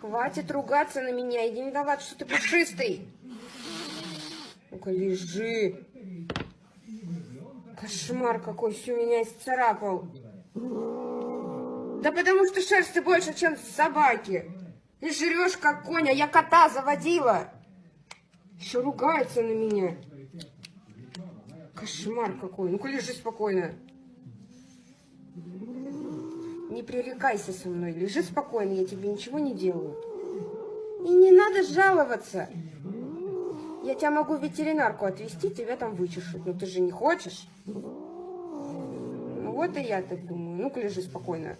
Хватит ругаться на меня, иди не виноват, что ты пушистый. Ну-ка, лежи. Кошмар какой, все меня исцарапал. Да потому что шерсти больше, чем собаки. И жрешь как конь, а я кота заводила. Еще ругается на меня. Кошмар какой. Ну-ка лежи спокойно. Не пререкайся со мной. Лежи спокойно, я тебе ничего не делаю. И не надо жаловаться. Я тебя могу в ветеринарку отвезти, тебя там вычешут. Но ты же не хочешь. Ну вот и я так думаю. Ну-ка лежи спокойно.